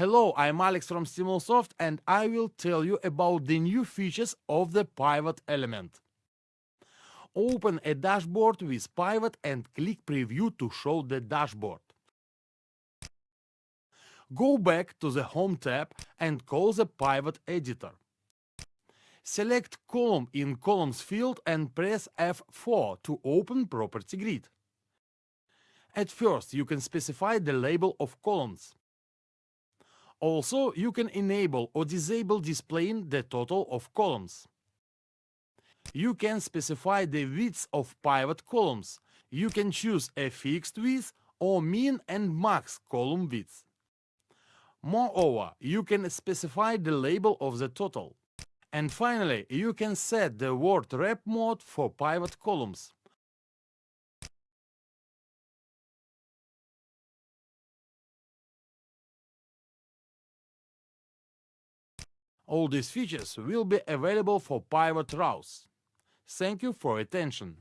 Hello, I'm Alex from Stimulsoft and I will tell you about the new features of the pivot element. Open a dashboard with pivot and click preview to show the dashboard. Go back to the Home tab and call the pivot editor. Select column in columns field and press F4 to open property grid. At first you can specify the label of columns. Also, you can enable or disable displaying the total of columns. You can specify the width of pivot columns. You can choose a fixed width or min and max column width. Moreover, you can specify the label of the total. And finally, you can set the word wrap mode for pivot columns. All these features will be available for pivot rows. Thank you for attention.